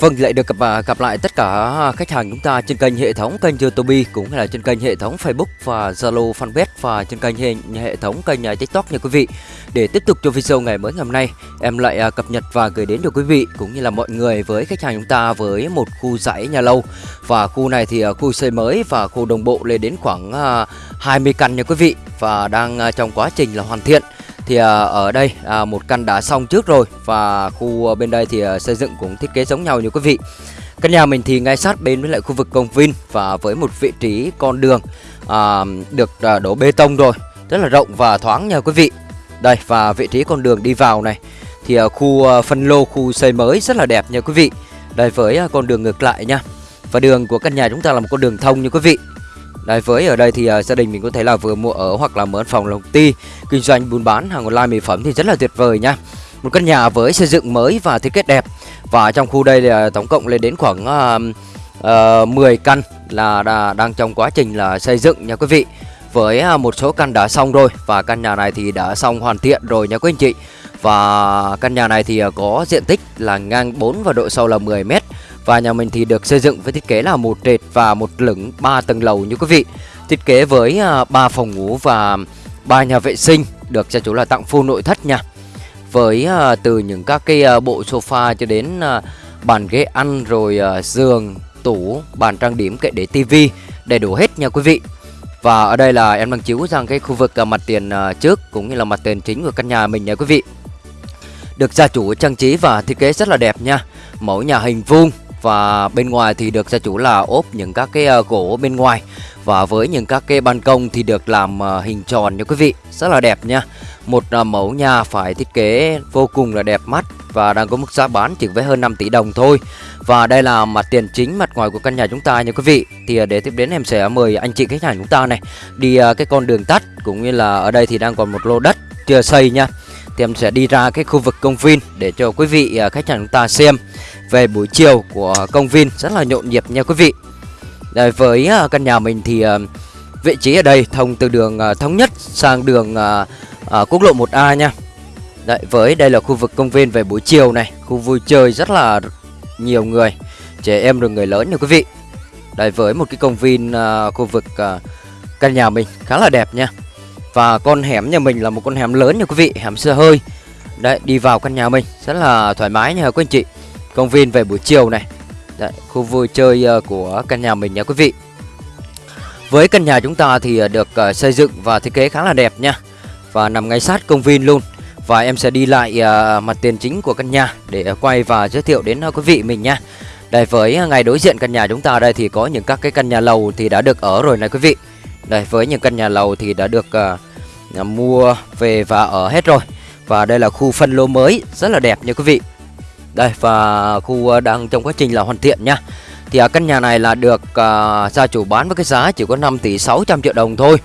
Vâng, lại được gặp à, gặp lại tất cả khách hàng chúng ta trên kênh hệ thống kênh YouTube cũng là trên kênh hệ thống Facebook và Zalo Fanpage và trên kênh hệ, hệ thống kênh à, TikTok nha quý vị. Để tiếp tục cho video ngày mới ngày hôm nay, em lại à, cập nhật và gửi đến cho quý vị cũng như là mọi người với khách hàng chúng ta với một khu dãy nhà lâu và khu này thì khu xây mới và khu đồng bộ lên đến khoảng 20 căn nha quý vị và đang trong quá trình là hoàn thiện thì à, ở đây à, một căn đã xong trước rồi và khu à, bên đây thì xây dựng cũng thiết kế giống nhau như quý vị. Căn nhà mình thì ngay sát bên với lại khu vực công viên và với một vị trí con đường à, được à, đổ bê tông rồi rất là rộng và thoáng nha quý vị. Đây và vị trí con đường đi vào này thì à, khu à, phân lô khu xây mới rất là đẹp nha quý vị. Đây với à, con đường ngược lại nha. Và đường của căn nhà chúng ta là một con đường thông như quý vị. Đấy, với ở đây thì uh, gia đình mình có thể là vừa mua ở hoặc là mở phòng lồng ti kinh doanh buôn bán hàng online mỹ phẩm thì rất là tuyệt vời nha. Một căn nhà với xây dựng mới và thiết kế đẹp và trong khu đây là tổng cộng lên đến khoảng uh, uh, 10 căn là đã, đang trong quá trình là xây dựng nha quý vị. Với uh, một số căn đã xong rồi và căn nhà này thì đã xong hoàn thiện rồi nha quý anh chị. Và căn nhà này thì uh, có diện tích là ngang 4 và độ sâu là 10 mét và nhà mình thì được xây dựng với thiết kế là một trệt và một lửng 3 tầng lầu như quý vị. Thiết kế với à, 3 phòng ngủ và 3 nhà vệ sinh được gia chủ là tặng full nội thất nha. Với à, từ những các cái à, bộ sofa cho đến bàn ghế ăn rồi giường, tủ, bàn trang điểm kệ để tivi đầy đủ hết nha quý vị. Và ở đây là em đang chiếu rằng cái khu vực mặt tiền trước cũng như là mặt tiền chính của căn nhà mình nha quý vị. Được gia chủ trang trí và thiết kế rất là đẹp nha. Mẫu nhà hình vuông và bên ngoài thì được gia chủ là ốp những các cái ờ, gỗ bên ngoài. Và với những các cái ban công thì được làm ờ, hình tròn nha quý vị. Rất là đẹp nha. Một ờ, mẫu nhà phải thiết kế vô cùng là đẹp mắt và đang có mức giá bán chỉ với hơn 5 tỷ đồng thôi. Và đây là mặt tiền chính mặt ngoài của căn nhà chúng ta nha quý vị. Thì để tiếp đến em sẽ mời anh chị khách hàng chúng ta này, đi cái con đường tắt cũng như là ở đây thì đang còn một lô đất chưa xây nha. Thì em sẽ đi ra cái khu vực công viên để cho quý vị khách hàng chúng ta xem về buổi chiều của công viên. Rất là nhộn nhịp nha quý vị. Đây, với à, căn nhà mình thì à, vị trí ở đây thông từ đường à, thống nhất sang đường quốc lộ 1A nha. Đấy, với đây là khu vực công viên về buổi chiều này. Khu vui chơi rất là nhiều người trẻ em rồi người lớn nha quý vị. Đấy, với một cái công viên khu vực căn nhà mình khá là đẹp nha. Và con hẻm nhà mình là một con hẻm lớn nha quý vị hẻm xe hơi. Đấy đi vào căn nhà mình rất là thoải mái nha quý anh chị công viên về buổi chiều này. Đấy, khu vui chơi ờ, của căn nhà mình nha quý vị. Với căn nhà chúng ta thì ờ, được ờ, xây dựng và thiết kế khá là đẹp nha. Và nằm ngay sát công viên luôn. Và em sẽ đi lại mặt tiền chính của căn nhà để quay và giới thiệu đến quý vị mình nha. Đây với ngay đối diện căn nhà chúng ta đây thì có những các cái căn nhà lầu thì đã được ở rồi này quý vị. Đây với những căn nhà lầu thì đã được uh, mua về và ở hết rồi. Và đây là khu phân lô mới rất là đẹp nha quý vị đây và khu ờ, đang trong quá trình là hoàn thiện nha. Thì uh, căn nhà này là được uh, gia chủ bán với cái giá chỉ có 5 tỷ 600 triệu đồng thôi.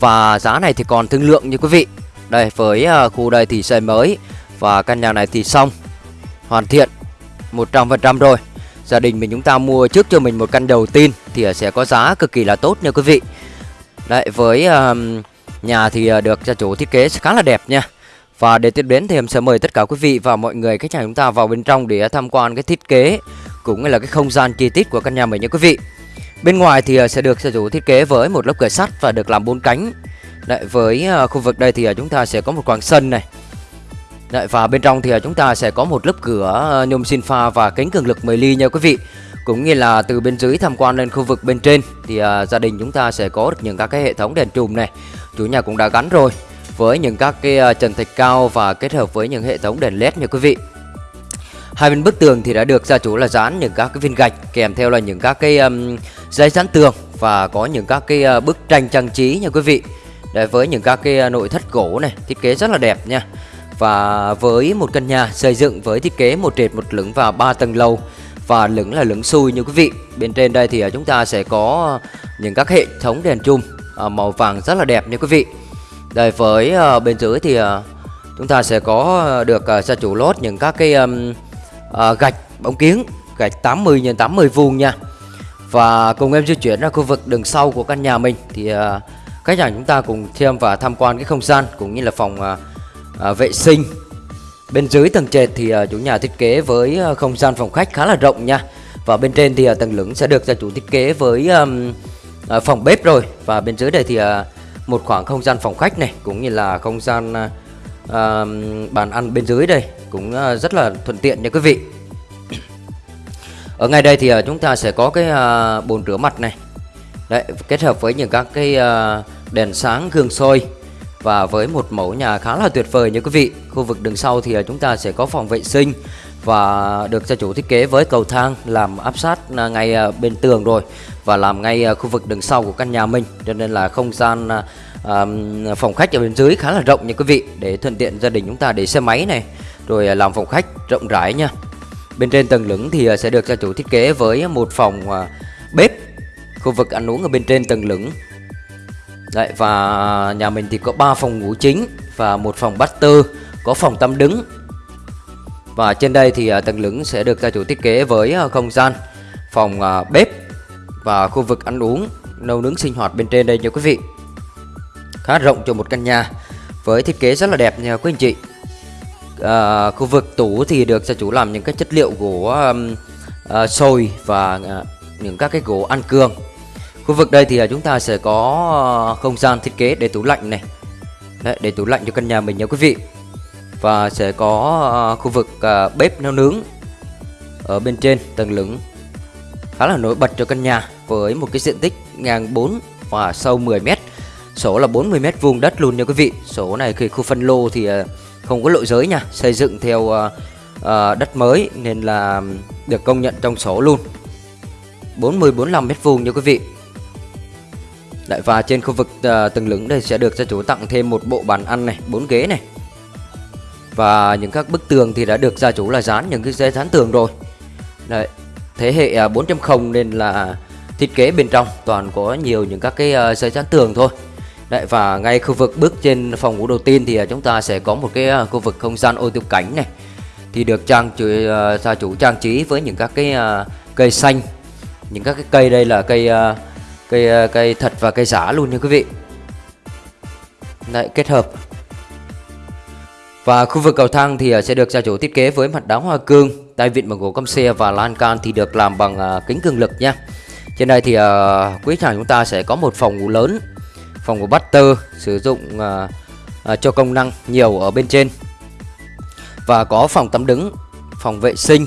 Và giá này thì còn thương lượng như quý vị. Đây với uh, khu đây thì xây mới Và căn nhà này thì xong Hoàn thiện 100% rồi. Gia đình mình chúng ta mua trước cho mình một căn đầu tiên Thì sẽ có giá cực kỳ là tốt nha quý vị. Đấy với uh, nhà thì được gia chủ thiết kế khá là đẹp nha và để tiếp đến thì em sẽ mời tất cả quý vị và mọi người khách hàng chúng ta vào bên trong để tham quan cái thiết kế cũng như là cái không gian chi tiết của căn nhà mình nha quý vị. Bên ngoài thì ờ, sẽ được sở dụng thiết kế với một lớp cửa sắt và được làm bốn cánh. Đấy, với ờ, khu vực đây thì ờ, chúng ta sẽ có một khoảng sân này. Đấy, và bên trong thì chúng ta sẽ có một lớp cửa nhôm xin pha và kính cường lực 10 ly nha quý vị. Cũng như là từ bên dưới tham quan lên khu vực bên trên thì gia đình chúng ta sẽ có được những các cái hệ thống đèn trùm này. Chủ nhà cũng đã gắn rồi với những các cái ờ, trần thạch cao và kết hợp với những hệ thống đèn led nha quý vị. Hai bên bức tường thì đã được gia chủ là dán những các cái viên gạch kèm theo là những các cái um, dây dán tường và có những các cái uh, bức tranh trang trí nha quý vị. Đấy, với những các cái ờ, nội thất gỗ này thiết kế rất là đẹp nha. Và với một căn nhà xây dựng với thiết kế một trệt một lửng và ba tầng lầu và lửng là lửng xui như quý vị. Bên trên đây thì chúng ta sẽ có những các hệ thống đèn chùm màu vàng rất là đẹp nha quý vị đây với uh, bên dưới thì uh, chúng ta sẽ có ờ, được uh, gia chủ lót những các cái um, uh, gạch bóng kiếng gạch 80 x 80 vuông nha. Và cùng em di chuyển ra khu vực đường sau của căn nhà mình thì uh, khách hàng chúng ta cùng thêm và tham quan cái không gian cũng như là phòng uh, uh, vệ sinh Bên dưới tầng trệt thì uh, chủ nhà thiết kế với uh, không gian phòng khách khá là rộng nha. Và bên trên thì uh, tầng lửng sẽ được gia chủ thiết kế với um, uh, phòng bếp rồi. Và bên dưới đây thì uh, một khoảng không gian phòng khách này cũng như là không gian uh, bàn ăn bên dưới đây cũng uh, rất là thuận tiện nha quý vị. Ở ngay đây thì uh, chúng ta sẽ có cái uh, bồn rửa mặt này. Đấy, kết hợp với những các cái uh, đèn sáng gương soi và với một mẫu nhà khá là tuyệt vời nha quý vị Khu vực đường sau thì chúng ta sẽ có phòng vệ sinh Và được gia chủ thiết kế với cầu thang làm áp sát ngay bên tường rồi và làm ngay ờ, khu vực đằng sau của căn nhà mình. Cho nên là không gian ờ, phòng khách ở bên dưới khá là rộng nha quý vị, Để thuận tiện gia đình chúng ta để xe máy này, Rồi ờ, làm phòng khách rộng rãi nha. Bên trên tầng lửng thì sẽ được gia chủ thiết kế với một phòng bếp. Khu vực ăn uống ở bên trên tầng lửng. Đấy, và nhà mình thì có 3 phòng ngủ chính và một phòng bát tư có phòng tắm đứng. Và trên đây thì tầng lửng sẽ được gia chủ thiết kế với không gian, phòng bếp và khu vực ăn uống, nấu nướng sinh hoạt bên trên đây nha quý vị. Khá rộng cho một căn nhà với thiết kế rất là đẹp nha quý anh chị. À, khu vực tủ thì được gia chủ làm những cái chất liệu gỗ um, à, sồi và à, những các cái gỗ ăn cường Khu vực đây thì à, chúng ta sẽ có à, không gian thiết kế để tủ lạnh này Đấy, để tủ lạnh cho căn nhà mình nha quý vị Và sẽ có à, khu vực à, bếp nấu nướng ở bên trên tầng lửng khá là nổi bật cho căn nhà với một cái diện tích ngang 4 và sâu 10 m. số là 40 m vuông đất luôn nha quý vị. số này khi khu phân lô thì ờ, không có lộ giới nha, xây dựng theo ờ, ờ, đất mới nên là được công nhận trong sổ luôn. 40 45 m vuông nha quý vị. lại và trên khu vực tầng lửng đây sẽ được gia chủ tặng thêm một bộ bàn ăn này, bốn ghế này. Và những các bức tường thì đã được gia chủ là dán những cái dây dán tường rồi. Đấy, thế hệ à, 4.0 nên là thiết kế bên trong toàn có nhiều những các cái ờ, giấy dán tường thôi. Đấy và ngay khu vực bước trên phòng ngủ đầu tiên thì à, chúng ta sẽ có một cái à, khu vực không gian ô tiêu cảnh này. Thì được trang chủ, ờ, gia chủ trang trí với những các cái cây xanh. Những các cái cây đây là cây cây cây thật và cây giả luôn nha quý vị Đấy, kết hợp và khu vực cầu thang thì sẽ được gia chủ thiết kế với mặt đá hoa cương tay vịn bằng gỗ căm xe và lan can thì được làm bằng ờ, kính cường lực nha. Trên đây thì à, quý khách hàng chúng ta sẽ có một phòng ngủ lớn phòng ngủ butter sử dụng à, cho công năng nhiều ở bên trên. Và có phòng tắm đứng phòng vệ sinh.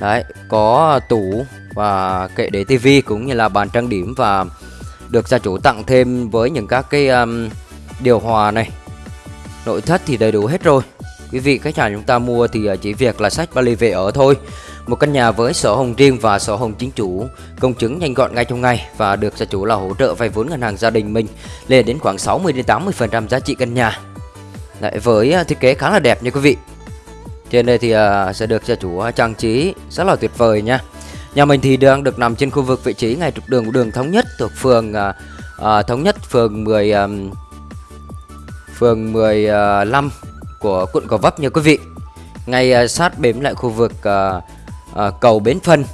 Đấy có tủ và kệ để tivi cũng như là bàn trang điểm và được gia chủ tặng thêm với những các cái um, điều hòa này. Nội thất thì đầy đủ hết rồi quý vị khách hàng chúng ta mua thì à, chỉ việc là sách vali về ở thôi. Một căn nhà với sổ hồng riêng và sổ hồng chính chủ. Công chứng nhanh gọn ngay trong ngày và được gia chủ là hỗ trợ vay vốn ngân hàng gia đình mình lên đến khoảng 60 đến 80 phần trăm giá trị căn nhà. Đấy, với à, thiết kế khá là đẹp nha quý vị. Trên đây thì à, sẽ được gia chủ trang trí rất là tuyệt vời nha. Nhà mình thì đang được nằm trên khu vực vị trí ngay trục đường của đường Thống Nhất thuộc phường à, à, Thống Nhất phường 10 à, phường 15 của quận Gò Vấp nha quý vị. Ngay à, sát bếm lại khu vực à, à, cầu Bến Phân.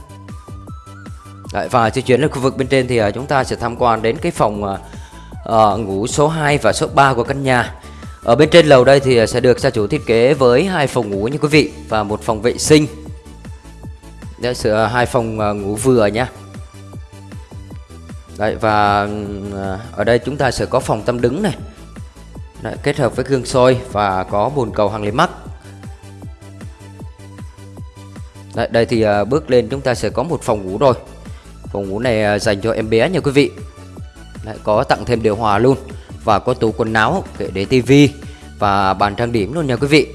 Đấy, và di chuyển lên khu vực bên trên thì chúng ta sẽ tham quan đến cái phòng uh, ngủ số 2 và số 3 của căn nhà. Ở bên trên lầu đây thì sẽ được gia chủ thiết kế với hai phòng ngủ như quý vị và một phòng vệ sinh Đấy, sửa hai phòng uh, ngủ vừa nhá Đấy và ừ, ở đây chúng ta sẽ có phòng tâm đứng này Đấy, kết hợp với gương soi và có bồn cầu hàng lấy mắt Đấy, đây thì à, bước lên chúng ta sẽ có một phòng ngủ rồi. Phòng ngủ này à, dành cho em bé nha quý vị. Đấy, có tặng thêm điều hòa luôn và có tủ quần áo kệ để tivi và bàn trang điểm luôn nha quý vị.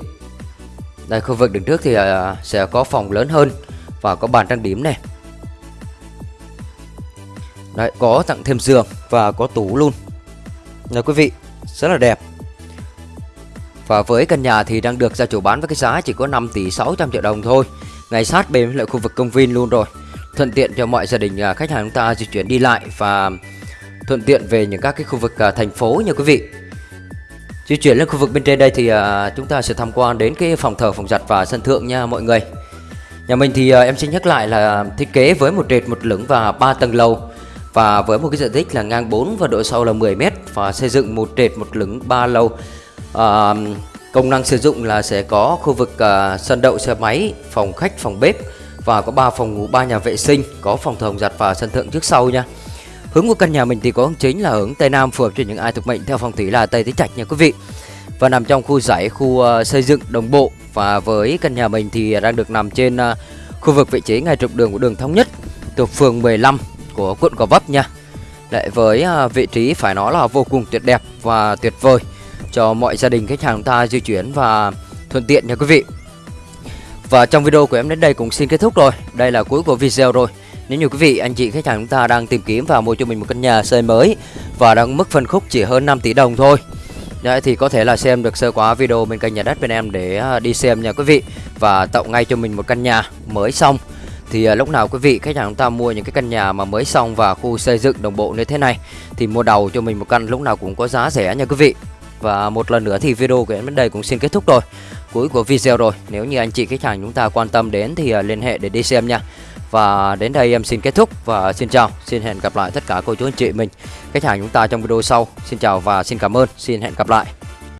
Đây khu vực đứng trước thì à, sẽ có phòng lớn hơn và có bàn trang điểm này. Đấy, có tặng thêm giường và có tủ luôn. Nha quý vị, rất là đẹp. Và với căn nhà thì đang được gia chủ bán với cái giá chỉ có 5 tỷ 600 triệu đồng thôi. Ngay sát bên lại khu vực công viên luôn rồi. Thuận tiện cho mọi gia đình à, khách hàng chúng ta di chuyển đi lại Và thuận tiện về những các cái khu vực à, thành phố nha quý vị. Di chuyển lên khu vực bên trên đây thì à, chúng ta sẽ tham quan đến cái phòng thờ, phòng giặt và sân thượng nha mọi người. Nhà mình thì em xin nhắc lại là thiết kế với một trệt một lửng và 3 tầng lầu. Và với một cái diện tích là ngang 4 và độ sâu là 10 m và xây dựng một trệt một lửng 3 lầu à, Công năng sử dụng là sẽ có khu vực à, sân đậu xe máy, phòng khách, phòng bếp và có 3 phòng ngủ, 3 nhà vệ sinh, có phòng thờ giặt và sân thượng trước sau nha. Hướng của căn nhà mình thì có hướng chính là hướng Tây Nam phù hợp cho những ai thuộc mệnh theo phong thủy là Tây Tứ Trạch nha quý vị. Và nằm trong khu giải khu uh, xây dựng đồng bộ và với căn nhà mình thì đang được nằm trên uh, khu vực vị trí ngay trục đường của đường thống nhất thuộc phường 15 của quận Gò Vấp nha. Lại với uh, vị trí phải nói là vô cùng tuyệt đẹp và tuyệt vời cho mọi gia đình khách hàng chúng ta di chuyển và thuận tiện nha quý vị. Và trong video của em đến đây cũng xin kết thúc rồi. Đây là cuối của video rồi. Nếu như quý vị, anh chị khách hàng chúng ta đang tìm kiếm và mua cho mình một căn nhà xây mới và đang mức phân khúc chỉ hơn 5 tỷ đồng thôi. Đấy thì có thể là xem được sơ quá video bên kênh nhà đất bên em để à, đi xem nha quý vị và tạo ngay cho mình một căn nhà mới xong. Thì à, lúc nào quý vị khách hàng chúng ta mua những cái căn nhà mà mới xong và khu xây dựng đồng bộ như thế này thì mua đầu cho mình một căn lúc nào cũng có giá rẻ nha quý vị. Và một lần nữa thì video của em đến đây cũng xin kết thúc rồi. Cuối của video rồi. Nếu như anh chị khách hàng chúng ta quan tâm đến thì à, liên hệ để đi xem nha. Và đến đây em xin kết thúc và xin chào. Xin hẹn gặp lại tất cả cô chú anh chị mình, Khách hàng chúng ta trong video sau. Xin chào và xin cảm ơn. Xin hẹn gặp lại.